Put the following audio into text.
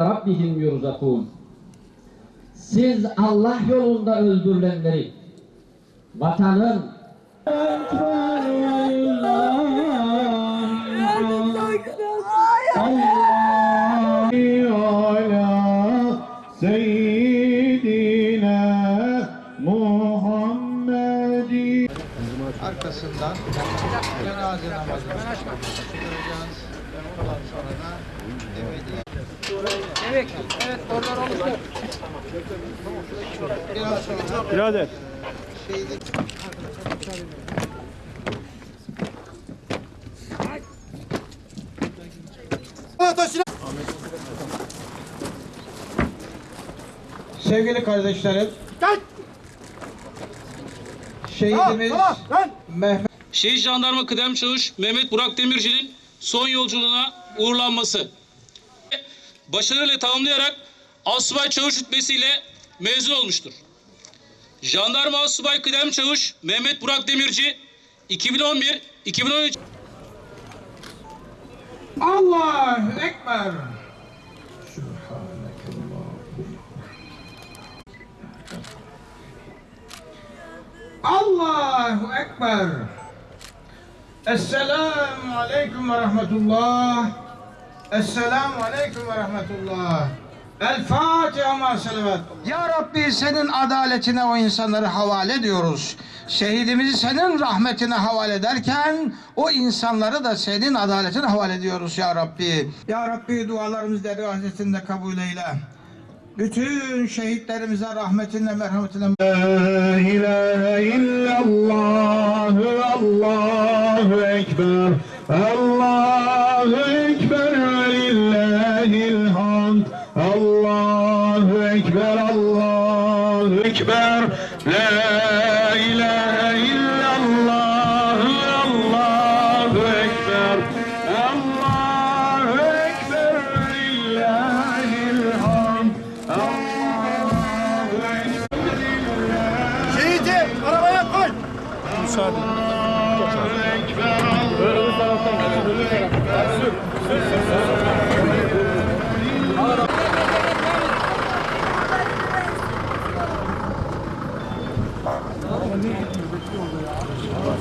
Rabbihim yurzakun. Siz Allah yolunda öldürülenleri, vatanın Seyyidi Arkasından cenaze namazını kılacağız. Ondan sonra da ebedi Evet, evet oradan oluştu. Biraz sonra Birader. şehidi Sevgili kardeşlerim, şehidimiz Mehmet Şehit Jandarma Kıdem Çavuş Mehmet Burak Demirci'nin son yolculuğuna uğurlanması. Başarıyla tamamlayarak Asubay Çavuş rütbesiyle mezun olmuştur. Jandarma Asubay Kıdem Çavuş Mehmet Burak Demirci 2011-2013 Allahu Ekber. Allahu Ekber. Esselamu Aleyküm ve Rahmetullah. Esselamu Aleyküm ve Rahmetullah. El Fatiha ma. Ya Rabbi senin adaletine o insanları havale ediyoruz. Şehidimizi senin rahmetine havale ederken o insanları da senin adaletine havale ediyoruz ya Rabbi. Ya Rabbi dualarımızı dergazetinde kabul eyle. Bütün şehitlerimize rahmetinle merhametinle La ilahe illallah Allahu Ekber Allahu Ekber ve lillahil hamd Allahu Ekber Allahu Ekber La ilahe Ekber, Allahu Ekber.